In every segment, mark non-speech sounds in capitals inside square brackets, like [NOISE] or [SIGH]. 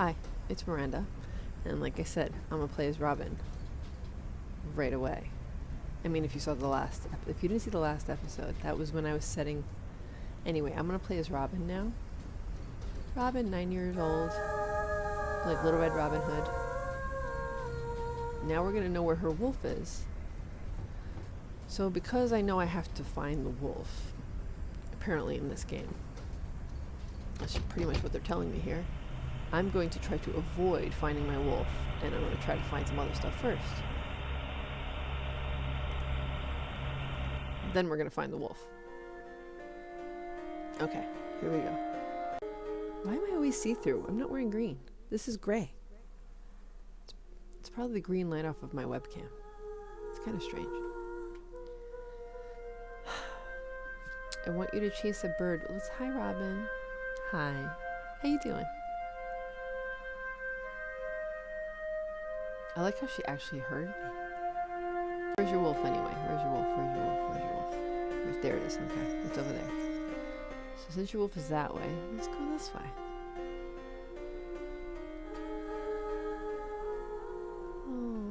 Hi, it's Miranda. And like I said, I'm gonna play as Robin. Right away. I mean, if you saw the last, if you didn't see the last episode, that was when I was setting. Anyway, I'm gonna play as Robin now. Robin, nine years old, like Little Red Robin Hood. Now we're gonna know where her wolf is. So because I know I have to find the wolf, apparently in this game, that's pretty much what they're telling me here. I'm going to try to avoid finding my wolf, and I'm going to try to find some other stuff first. Then we're going to find the wolf. Okay, here we go. Why am I always see-through? I'm not wearing green. This is gray. It's, it's probably the green light off of my webcam. It's kind of strange. [SIGHS] I want you to chase a bird. Let's hi Robin. Hi. How you doing? I like how she actually heard me. Where's your wolf anyway? Where's your wolf? Where's your wolf? Where's your wolf? Where's, there it is. Okay, it's over there. So since your wolf is that way, let's go this way. Oh,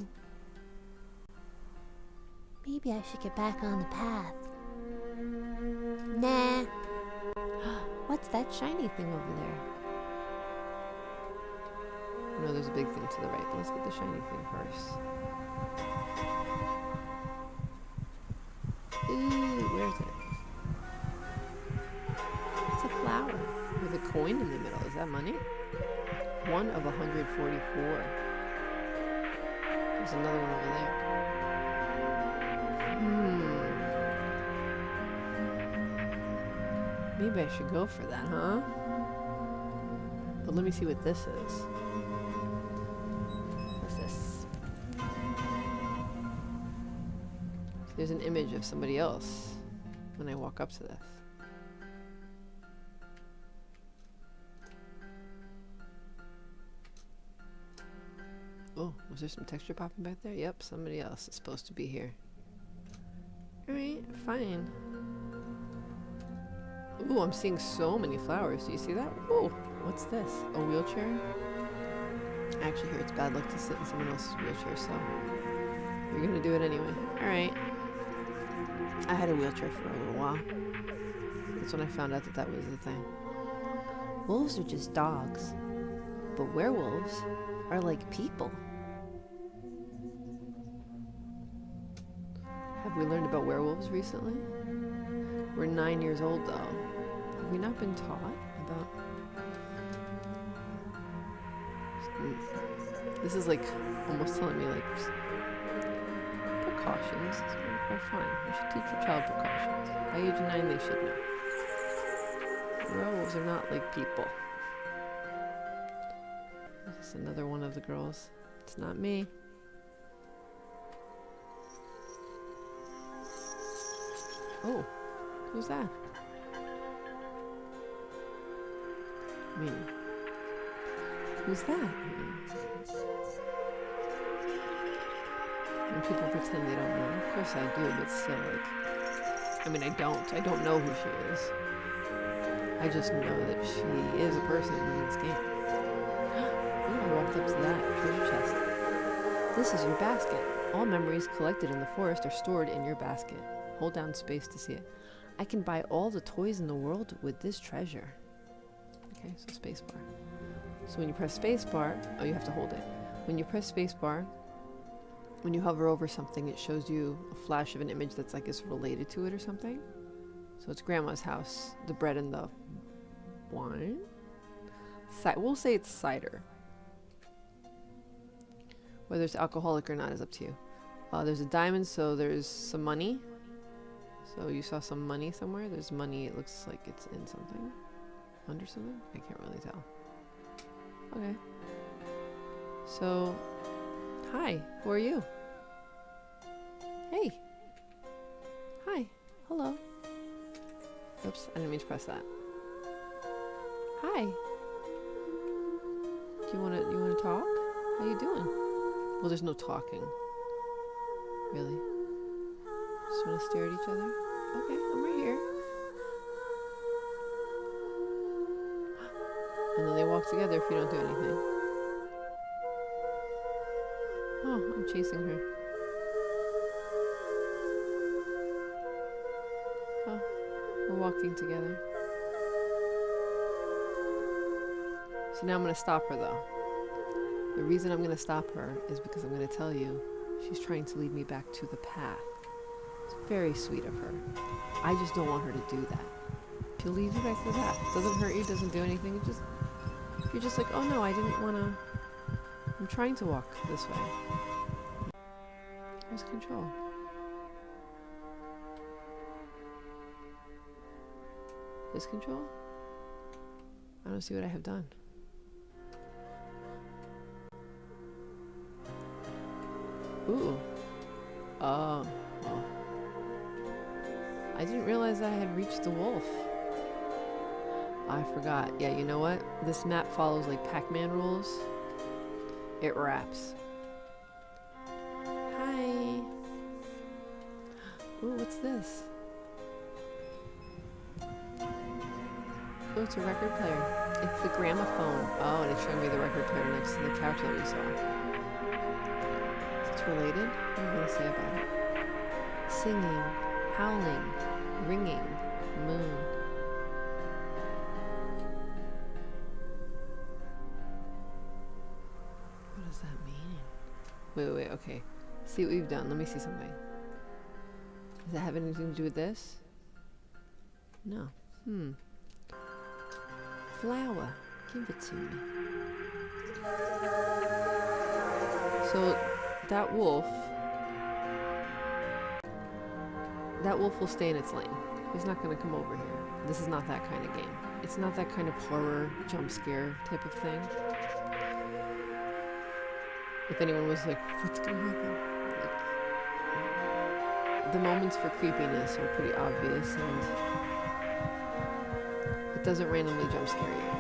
Maybe I should get back on the path. Nah. [GASPS] what's that shiny thing over there? No, there's a big thing to the right, but let's get the shiny thing first. Ooh, where is it? It's a flower with a coin in the middle. Is that money? One of 144. There's another one over there. Hmm. Maybe I should go for that, huh? But let me see what this is. There's an image of somebody else when I walk up to this. Oh, was there some texture popping back there? Yep, somebody else is supposed to be here. Alright, fine. Ooh, I'm seeing so many flowers. Do you see that? Ooh, what's this? A wheelchair? I actually hear it's bad luck to sit in someone else's wheelchair, so you're gonna do it anyway. Alright. I had a wheelchair for a little while. That's when I found out that that was the thing. Wolves are just dogs, but werewolves are like people. Have we learned about werewolves recently? We're nine years old though. Have we not been taught about. This is like almost telling me like precautions are fine. You should teach your child precautions. By age nine, they should know. Werewolves are not like people. This is another one of the girls. It's not me. Oh, who's that? Me. who's that? When people pretend they don't know. Of course I do, but still, like, I mean, I don't. I don't know who she is. I just know that she is a person in this game. [GASPS] I walked up to that treasure chest. This is your basket. All memories collected in the forest are stored in your basket. Hold down space to see it. I can buy all the toys in the world with this treasure. Okay, so space bar. So when you press space bar, oh, you have to hold it. When you press space bar, when you hover over something, it shows you a flash of an image that's like is related to it or something. So it's grandma's house, the bread and the wine. We'll say it's cider. Whether it's alcoholic or not is up to you. Uh, there's a diamond, so there's some money. So you saw some money somewhere. There's money. It looks like it's in something, under something. I can't really tell. Okay. So, hi. Who are you? Hey. Hi. Hello. Oops, I didn't mean to press that. Hi. Do you wanna you wanna talk? How you doing? Well, there's no talking. Really? Just wanna stare at each other? Okay, I'm right here. And then they walk together if you don't do anything. Oh, I'm chasing her. Oh, we're walking together. So now I'm going to stop her though. The reason I'm going to stop her is because I'm going to tell you she's trying to lead me back to the path. It's very sweet of her. I just don't want her to do that. She'll lead you back to the path. Doesn't hurt you, doesn't do anything. It just you're just like, oh no, I didn't want to. I'm trying to walk this way. Where's control? Is control? I don't see what I have done. Ooh. Oh. oh. I didn't realize I had reached the wolf. I forgot. Yeah, you know what? This map follows like Pac-Man rules. It wraps. Hi. Ooh, what's this? Oh, it's a record player. It's the gramophone. Oh, and it's showing me the record player next to the couch that we saw. It's related? What are you gonna say about it? Singing, howling, ringing, moon. Wait, wait, wait, okay. See what we've done. Let me see something. Does that have anything to do with this? No. Hmm. Flower. Give it to me. So, that wolf... That wolf will stay in its lane. He's not going to come over here. This is not that kind of game. It's not that kind of horror, jump scare type of thing. If anyone was like, what's going to happen? Like, the moments for creepiness are pretty obvious and it doesn't randomly jump scare you.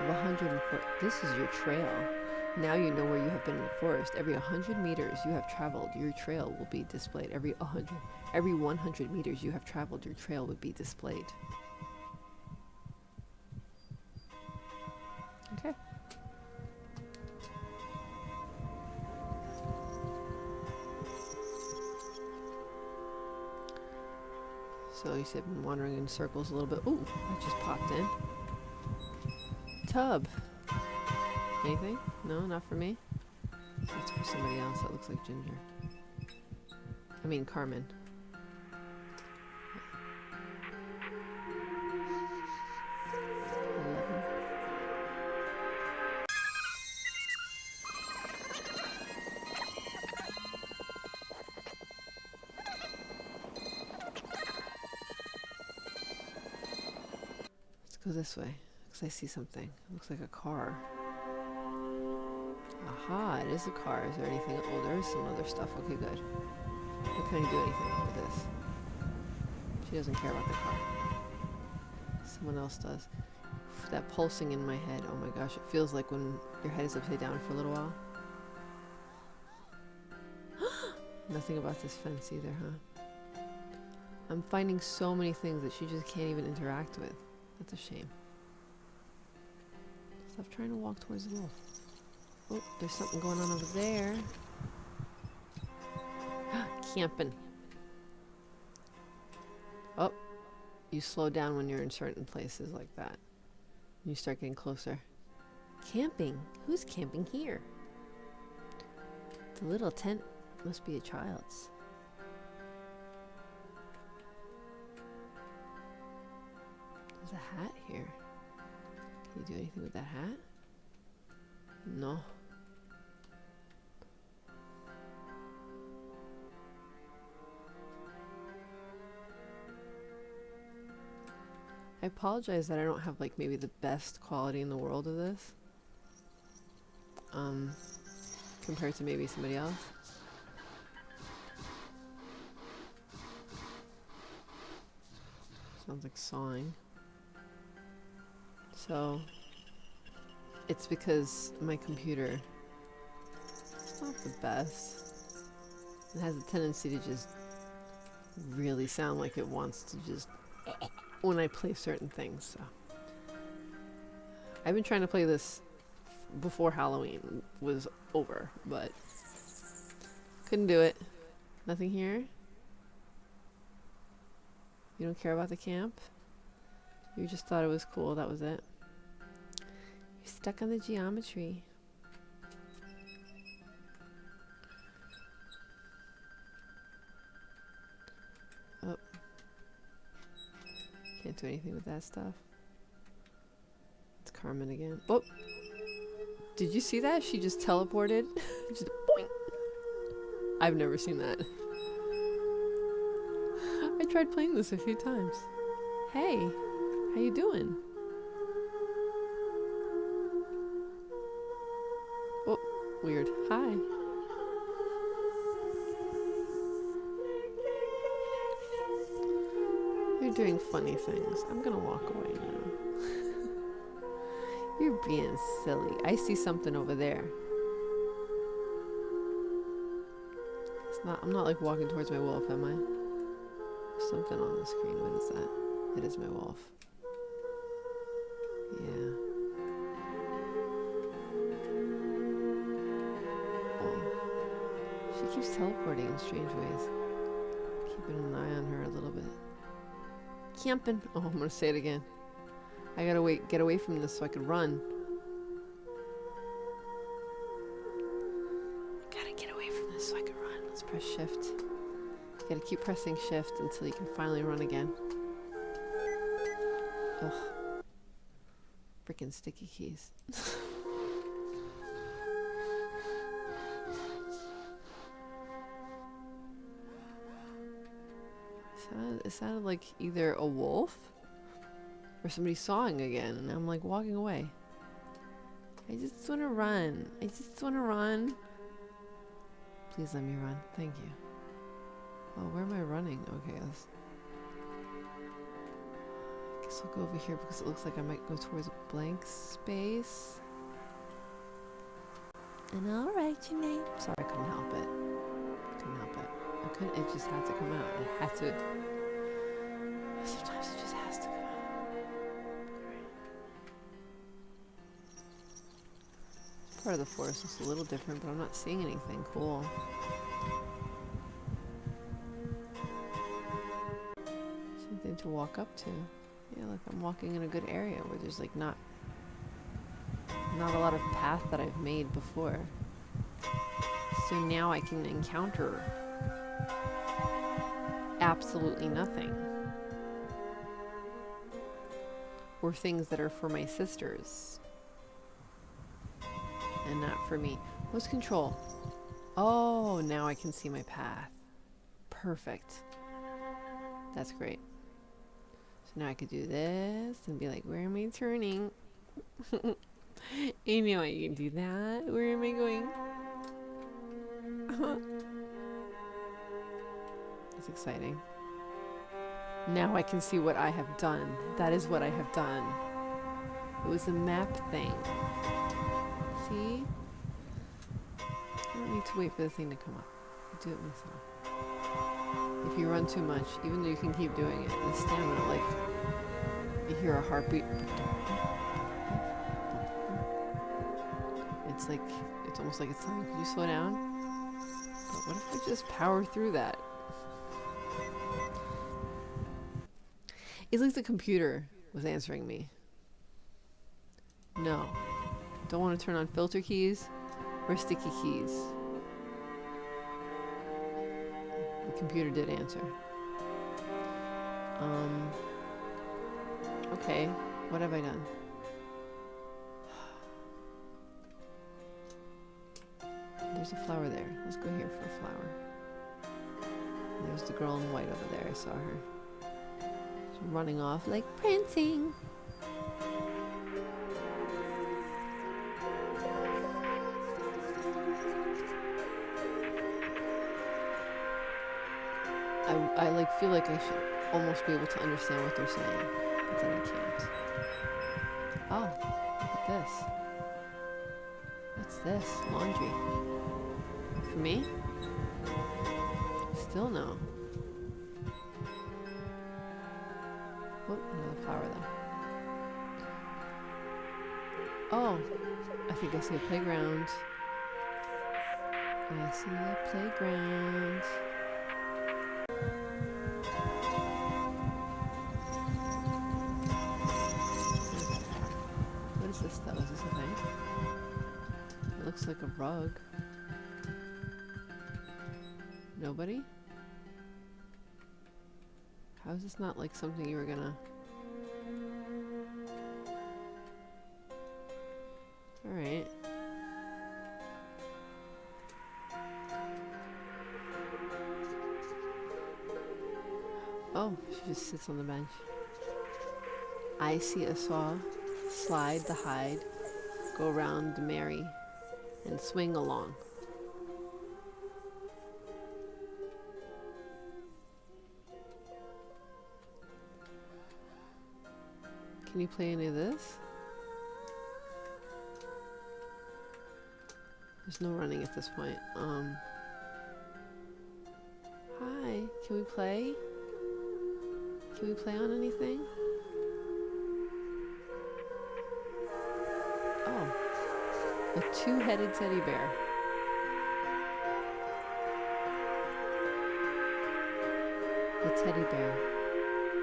Of 104. This is your trail. Now you know where you have been in the forest. Every 100 meters you have traveled, your trail will be displayed. Every 100, every 100 meters you have traveled, your trail would be displayed. Okay. So you said been wandering in circles a little bit. Ooh, I just popped in. Tub. Anything? No, not for me. That's for somebody else. That looks like Ginger. I mean Carmen. Let's go this way. Looks I see something. Looks like a car. Aha, it is a car. Is there anything? Oh, there is some other stuff. Okay, good. I do anything with this? She doesn't care about the car. Someone else does. That pulsing in my head. Oh my gosh, it feels like when your head is upside down for a little while. [GASPS] Nothing about this fence either, huh? I'm finding so many things that she just can't even interact with. That's a shame. Stop trying to walk towards the wolf. Oh, there's something going on over there. [GASPS] Camping. Oh, you slow down when you're in certain places like that. You start getting closer. Camping? Who's camping here? The little tent must be a child's. There's a hat here. You do anything with that hat? No. I apologize that I don't have like maybe the best quality in the world of this. Um, compared to maybe somebody else. Sounds like sawing. So, it's because my computer it's not the best. It has a tendency to just really sound like it wants to just when I play certain things. So I've been trying to play this before Halloween was over, but couldn't do it. Nothing here. You don't care about the camp? You just thought it was cool, that was it. You're stuck on the geometry. Oh. Can't do anything with that stuff. It's Carmen again. Oh! Did you see that? She just teleported. [LAUGHS] just boing. I've never seen that. [LAUGHS] I tried playing this a few times. Hey, how you doing? Weird. Hi. You're doing funny things. I'm gonna walk away now. [LAUGHS] You're being silly. I see something over there. It's not I'm not like walking towards my wolf, am I? something on the screen. What is that? It is my wolf. Yeah. She keeps teleporting in strange ways. Keeping an eye on her a little bit. Camping. [LAUGHS] Oh, I'm gonna say it again. I gotta wait, get away from this so I can run. Gotta get away from this so I can run. Let's press shift. You gotta keep pressing shift until you can finally run again. Ugh. Freaking sticky keys. [LAUGHS] sounded, like either a wolf or somebody sawing again, and I'm like walking away. I just want to run. I just want to run. Please let me run. Thank you. Oh, where am I running? Okay, let's... I guess I'll go over here because it looks like I might go towards a blank space. And I'll write your name. Sorry, I couldn't help it. Couldn't help it. I couldn't, it just had to come out. It had to. Part of the forest looks a little different, but I'm not seeing anything cool. Something to walk up to. Yeah, look, I'm walking in a good area where there's like not not a lot of path that I've made before. So now I can encounter absolutely nothing. Or things that are for my sisters. And not for me. What's control? Oh, now I can see my path. Perfect. That's great. So now I could do this and be like, where am I turning? [LAUGHS] you I can do that. Where am I going? Uh-huh. That's exciting. Now I can see what I have done. That is what I have done. It was a map thing. See? I don't need to wait for the thing to come up. I do it myself. If you run too much, even though you can keep doing it, the stamina, like, you hear a heartbeat. It's like, it's almost like it's you, can you slow down? But what if I just power through that? It's like the computer was answering me. No. Don't want to turn on filter keys or sticky keys. The computer did answer. Um, okay, what have I done? There's a flower there. Let's go here for a flower. There's the girl in white over there. I saw her. She's running off like prancing. Feel like I should almost be able to understand what they're saying, but then I can't. Oh, look at this. What's this? Laundry. For me? Still no. Whoop, another flower though. Oh, I think I see a playground. I see a playground. Like a rug. Nobody? How is this not like something you were gonna... Alright. Oh, she just sits on the bench. I see a saw, slide the hide, go round the Mary, and swing along. Can you play any of this? There's no running at this point. Um. Hi, can we play? Can we play on anything? A two-headed teddy bear. The teddy bear.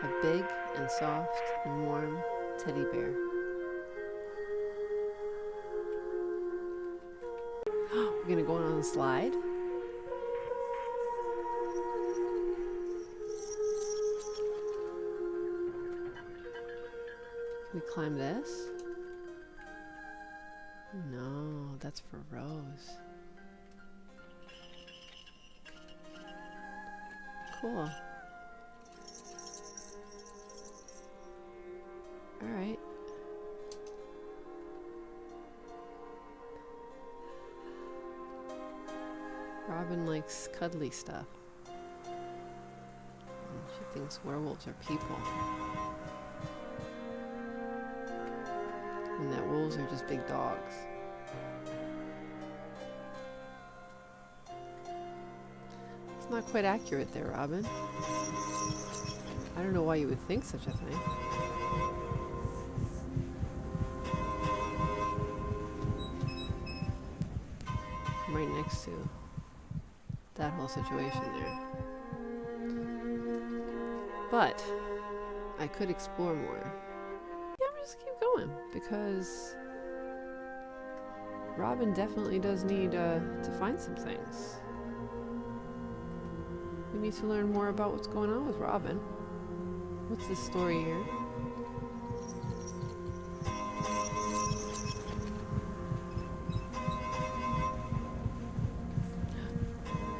A big and soft and warm teddy bear. [GASPS] We're gonna go on the slide. Can we climb this? No, that's for Rose. Cool. Alright. Robin likes cuddly stuff. She thinks werewolves are people. And that wolves are just big dogs. Not quite accurate there, Robin. I don't know why you would think such a thing. I'm right next to that whole situation there. But I could explore more. Yeah, I'm just keep going because Robin definitely does need uh, to find some things. Need to learn more about what's going on with Robin. What's the story here?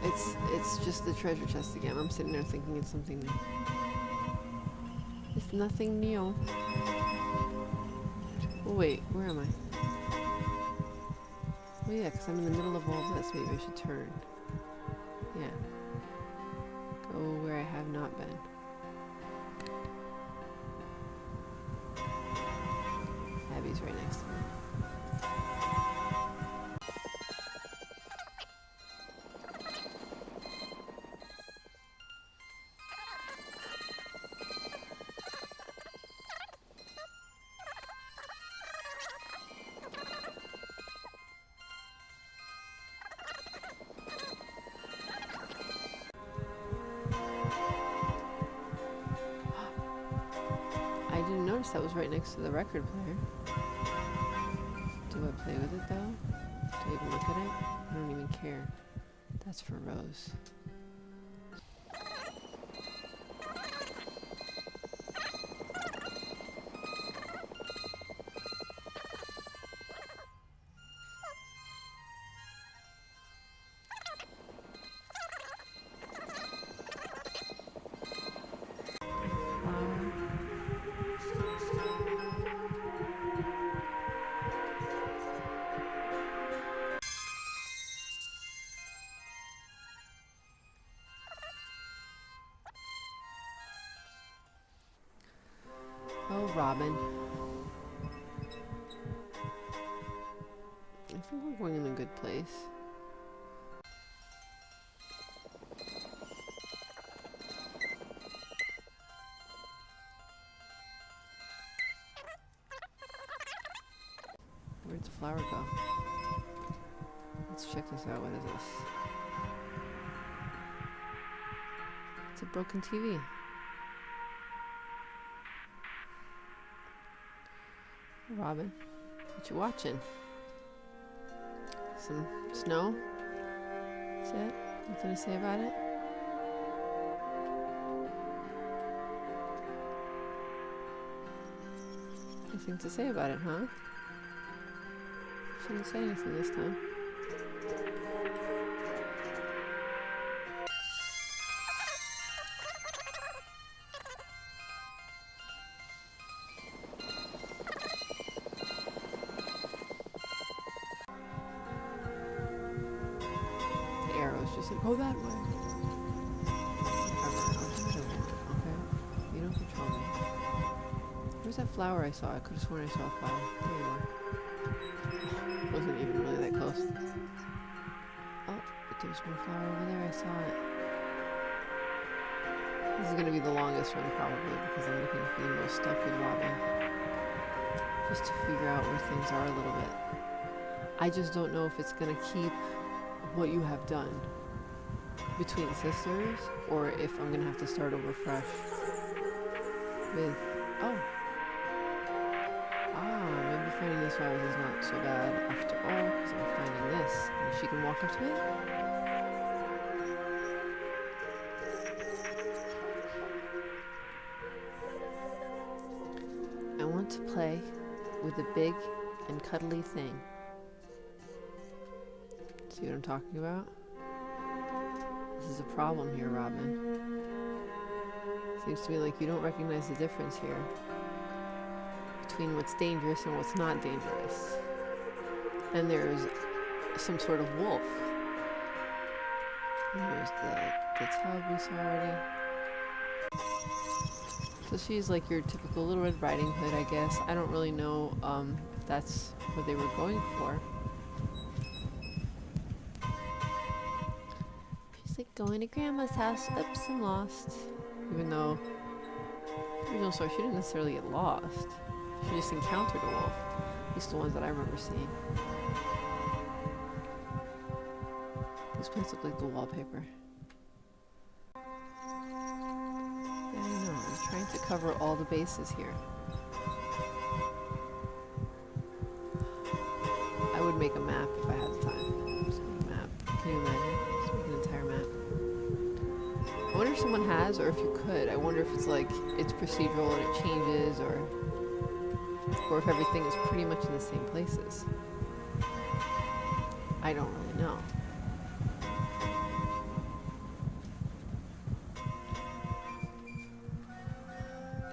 It's it's just the treasure chest again. I'm sitting there thinking it's something new. It's nothing new. Oh wait, where am I? Oh yeah, because I'm in the middle of all this. Maybe I should turn. Didn't notice that was right next to the record player. Do I play with it though? Do I even look at it? I don't even care. That's for Rose. Broken TV. Robin, what you watching? Some snow? That's it? Nothing to say about it? Nothing to say about it, huh? Shouldn't say anything this time. Saw? I could have sworn I saw a flower. There you are. [SIGHS] Wasn't even really that close. Oh, but there's more flower over there. I saw it. This is gonna be the longest one probably because I'm looking for the most stuff with Robin. Just to figure out where things are a little bit. I just don't know if it's gonna keep what you have done between sisters or if I'm gonna have to start over fresh with flowers is not so bad after all because I'm finding this and she can walk up to it I want to play with a big and cuddly thing. See what I'm talking about? This is a problem here, Robin. Seems to me like you don't recognize the difference here between what's dangerous and what's not dangerous. And there's some sort of wolf. There's the, the already. So she's like your typical Little Red Riding Hood, I guess. I don't really know um, if that's what they were going for. She's like going to grandma's house. Oops, I'm lost. Even though original story, she didn't necessarily get lost. She just encountered a wolf. At least the ones that I remember seeing. These plants look like the wallpaper. Yeah, I know. I'm trying to cover all the bases here. I would make a map if I had the time. Map. Can you imagine? Make an entire map. I wonder if someone has, or if you could. I wonder if it's like it's procedural and it changes, or or if everything is pretty much in the same places. I don't really know.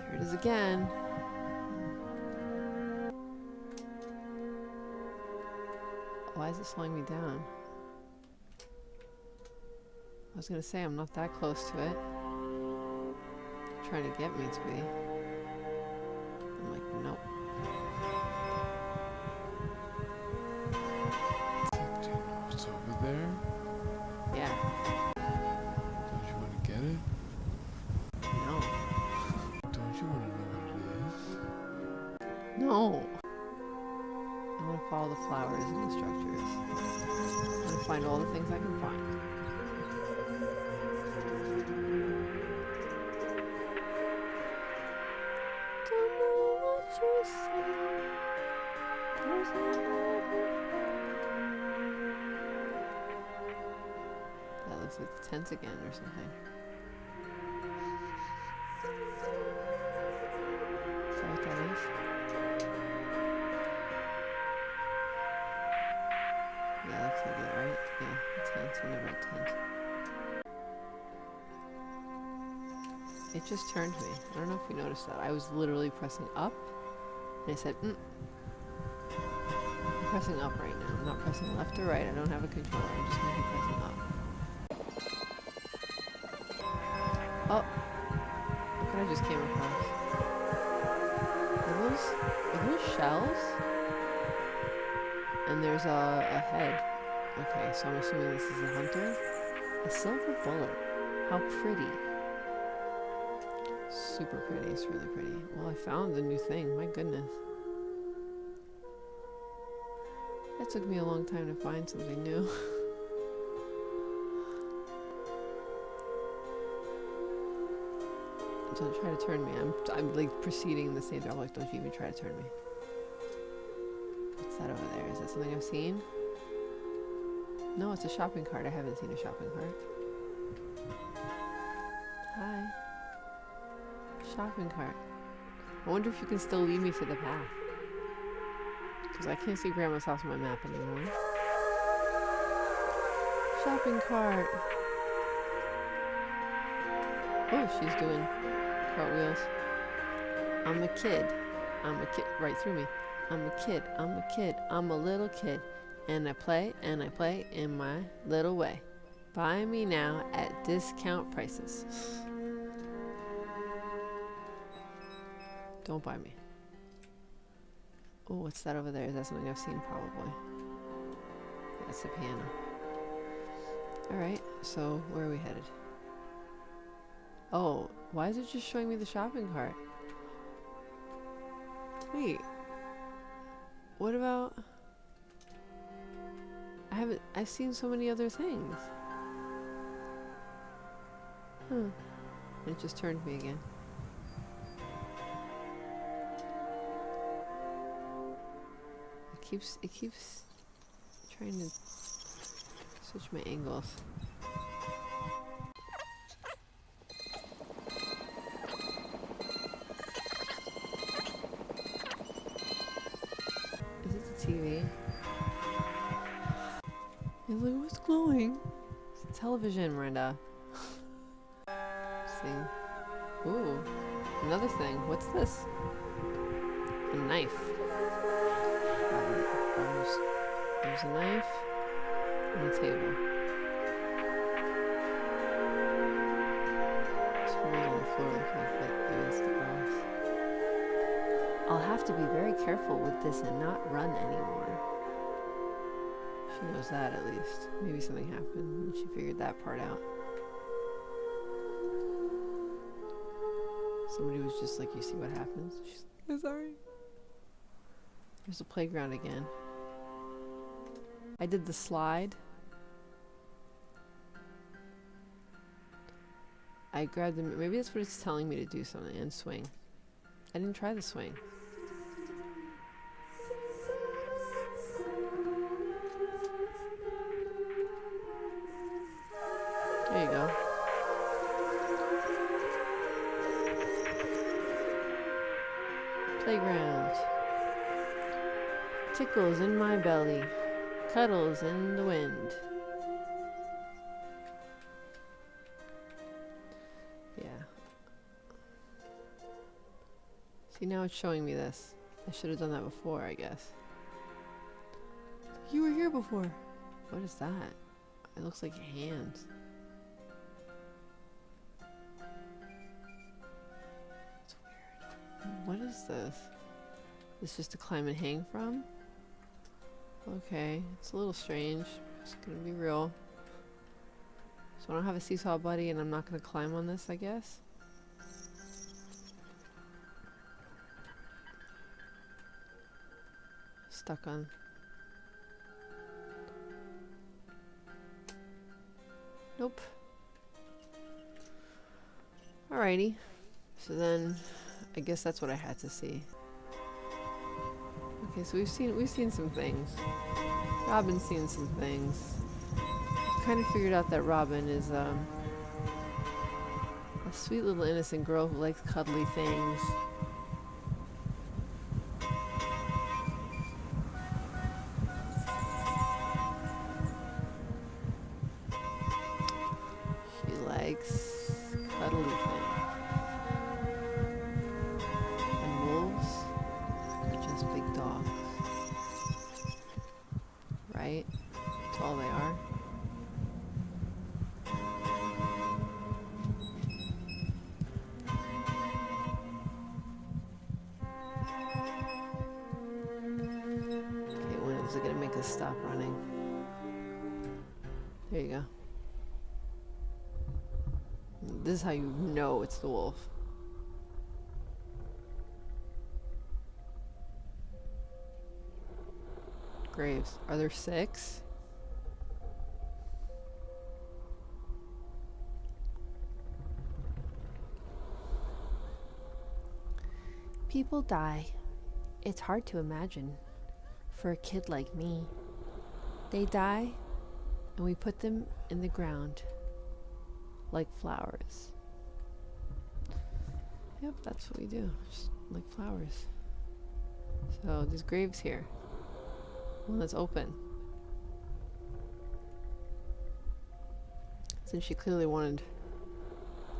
There it is again. Why is it slowing me down? I was gonna say I'm not that close to it. trying to get me to be. Like the tent again or something. Is that what that is? Yeah, looks like it, right? Yeah, tent and the red tent. It just turned me. I don't know if you noticed that. I was literally pressing up, and I said, mm. I'm pressing up right now. I'm not pressing left or right. I don't have a controller. I'm just going to be pressing up. There's a, a head. Okay, so I'm assuming this is a hunter. A silver bullet. How pretty. Super pretty. It's really pretty. Well, I found a new thing. My goodness. That took me a long time to find something new. [LAUGHS] Don't try to turn me. I'm, I'm like proceeding in the same direction. Like, don't you even try to turn me. What's that over there? Something I've seen? No, it's a shopping cart. I haven't seen a shopping cart. Hi. Shopping cart. I wonder if you can still lead me to the path. Because I can't see Grandma's house on my map anymore. Shopping cart. Oh, she's doing cartwheels. I'm a kid. I'm a kid. Right through me. I'm a kid. I'm a kid. I'm a little kid. And I play and I play in my little way. Buy me now at discount prices. Don't buy me. Oh, what's that over there? Is that something I've seen? Probably. That's the piano. Alright, so where are we headed? Oh, why is it just showing me the shopping cart? Wait. What about... I haven't... I've seen so many other things. Huh. It just turned me again. It keeps... It keeps trying to switch my angles. Glowing. It's a television, Miranda. [LAUGHS] See. Ooh. Another thing. What's this? A knife. There's, there's a knife and a table. On the floor looks like against the glass. I'll have to be very careful with this and not run anymore. She knows that at least. Maybe something happened and she figured that part out. Somebody was just like, you see what happens? She's like, I'm sorry. There's a playground again. I did the slide. I grabbed the, maybe that's what it's telling me to do something, and swing. I didn't try the swing. Tickles in my belly. Cuddles in the wind. Yeah. See, now it's showing me this. I should have done that before, I guess. You were here before. What is that? It looks like hands. It's weird. What is this? This just to climb and hang from? Okay, it's a little strange. It's gonna be real. So I don't have a seesaw buddy and I'm not gonna climb on this, I guess? Stuck on. Nope. Alrighty. So then, I guess that's what I had to see. Okay, so we've seen we've seen some things. Robin's seen some things. Kind of figured out that Robin is um, a sweet little innocent girl who likes cuddly things. Is how you know it's the wolf. Graves. Are there six? People die. It's hard to imagine. For a kid like me. They die, and we put them in the ground like flowers. Yep, that's what we do, just like flowers. So there's graves here. One that's open. Since she clearly wanted,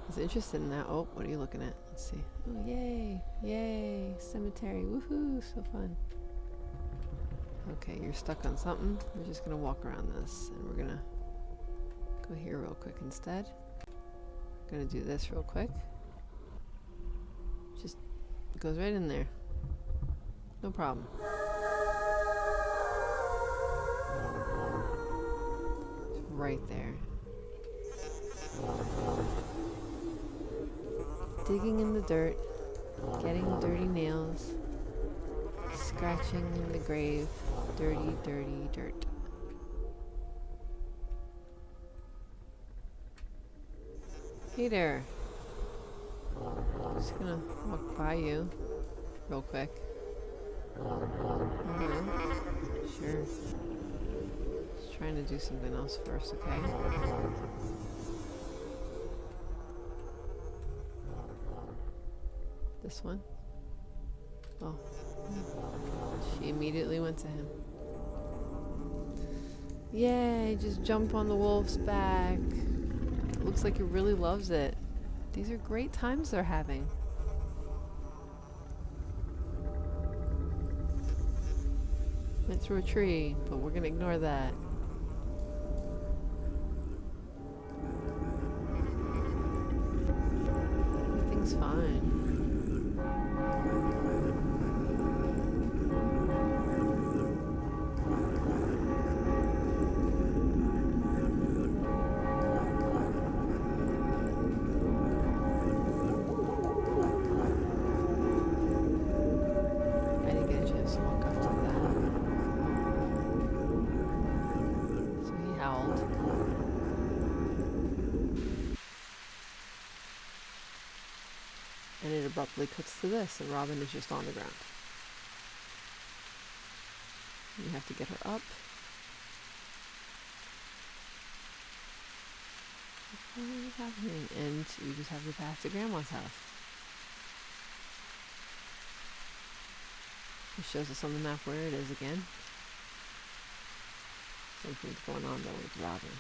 was interested in that. Oh, what are you looking at? Let's see. Oh, yay, yay, cemetery, woohoo, so fun. Okay, you're stuck on something. We're just gonna walk around this and we're gonna go here real quick instead. Gonna do this real quick. Just goes right in there. No problem. Right there. Digging in the dirt, getting dirty nails, scratching in the grave, dirty, dirty dirt. Hey there. Just gonna walk by you real quick. Sure. Just trying to do something else first, okay? This one? Oh. She immediately went to him. Yay, just jump on the wolf's back. Looks like he really loves it. These are great times they're having. Went through a tree, but we're gonna ignore that. Abruptly cuts to this, and Robin is just on the ground. You have to get her up. What is happening? And you just have to pass to Grandma's house. It shows us on the map where it is again. Something's going on though with Robin.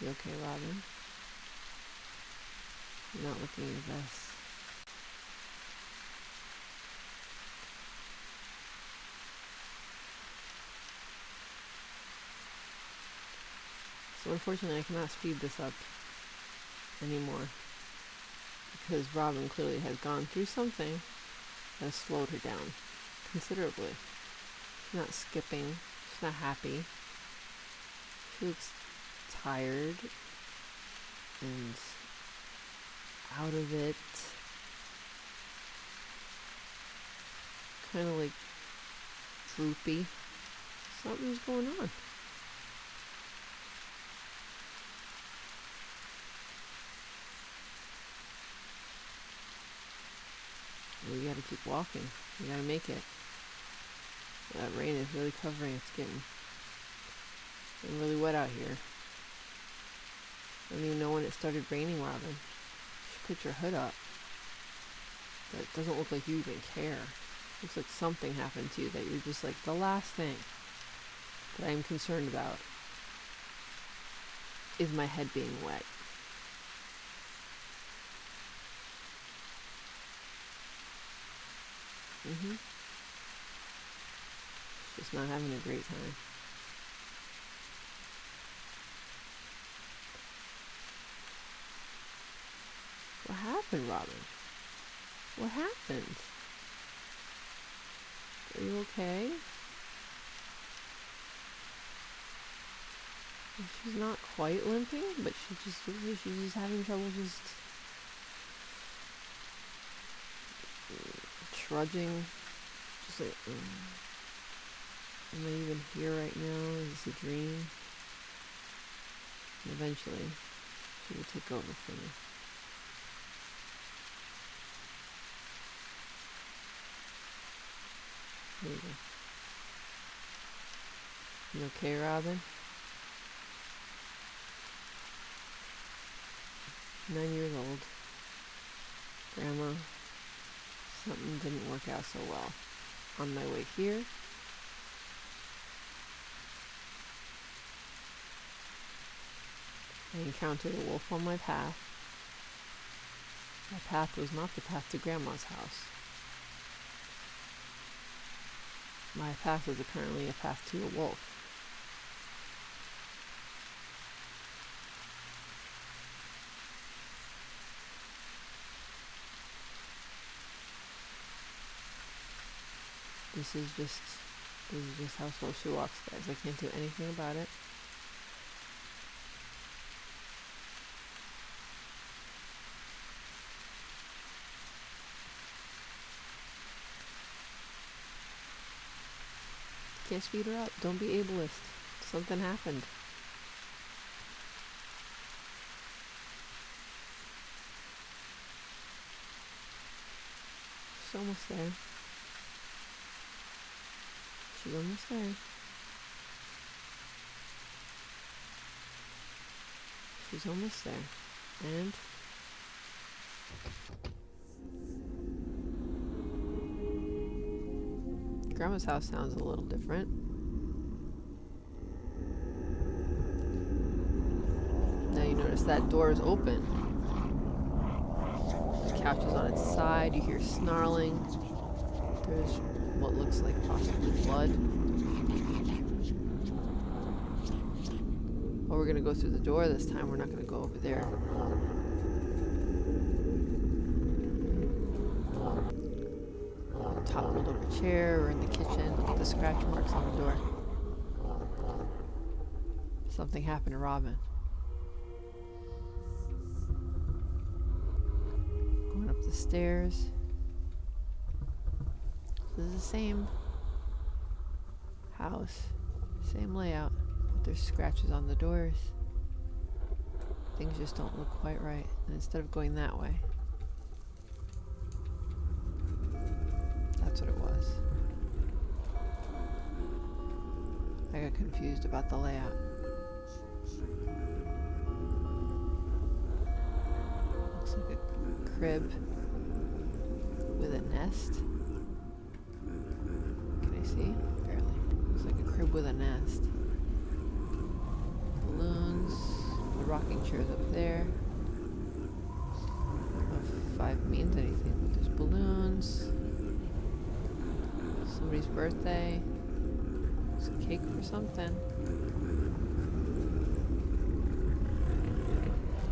You okay, Robin? You're not looking your best. So unfortunately I cannot speed this up anymore because Robin clearly has gone through something that has slowed her down considerably. She's not skipping, she's not happy. She looks tired and out of it. Kind of like droopy. Something's going on. We gotta keep walking. We gotta make it. That rain is really covering. It's getting, getting really wet out here. I don't even know when it started raining, Robin. Put your hood up. But it doesn't look like you even care. Looks like something happened to you that you're just like the last thing that I'm concerned about is my head being wet. Mm-hmm. Just not having a great time. What happened, Robin? What happened? Are you okay? She's not quite limping, but she just she's just having trouble just trudging. Just like, mm. am I even here right now? Is this a dream? And eventually, she will take over for me. You okay, Robin? Nine years old. Grandma, something didn't work out so well. On my way here, I encountered a wolf on my path. My path was not the path to Grandma's house. My path is apparently a path to a wolf. This is just this is just how slow she walks, guys. I can't do anything about it. Can't speed her up. Don't be ableist. Something happened. She's almost there. She's almost there. She's almost there. And Grandma's house sounds a little different. Now you notice that door is open. The couch is on its side. You hear snarling. There's what looks like possibly blood. Oh, we're gonna go through the door this time. We're not gonna go over there. Toppled over chair or in the kitchen. Look at the scratch marks on the door. Something happened to Robin. Going up the stairs. This is the same house, same layout, but there's scratches on the doors. Things just don't look quite right. And instead of going that way, I confused about the layout. Looks like a crib with a nest. Can I see? Barely. Looks like a crib with a nest. Balloons. The rocking chair's up there. Five means anything, but there's balloons. Somebody's birthday. Cake for something.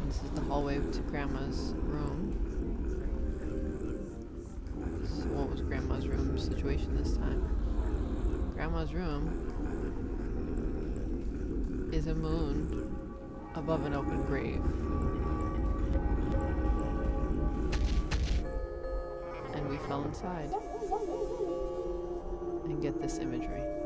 This is the hallway to Grandma's room. So what was Grandma's room situation this time? Grandma's room is a moon above an open grave. And we fell inside and get this imagery.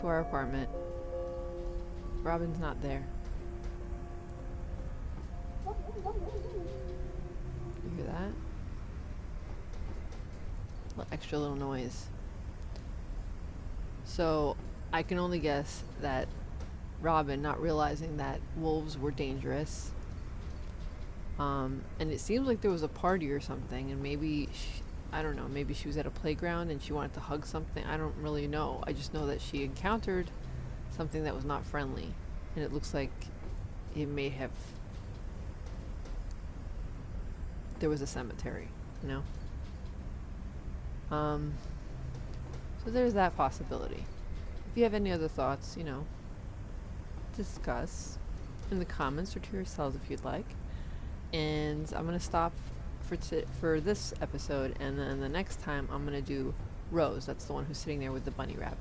To our apartment, Robin's not there. You hear that? Extra little noise. So I can only guess that Robin, not realizing that wolves were dangerous, um, and it seems like there was a party or something, and maybe she, I don't know, maybe she was at a playground and she wanted to hug something. I don't really know. I just know that she encountered something that was not friendly, and it looks like it may have. There was a cemetery, you know. Um. So there's that possibility. If you have any other thoughts, you know, discuss in the comments or to yourselves if you'd like. And I'm gonna stop for for this episode, and then the next time I'm gonna do Rose. That's the one who's sitting there with the bunny rabbit.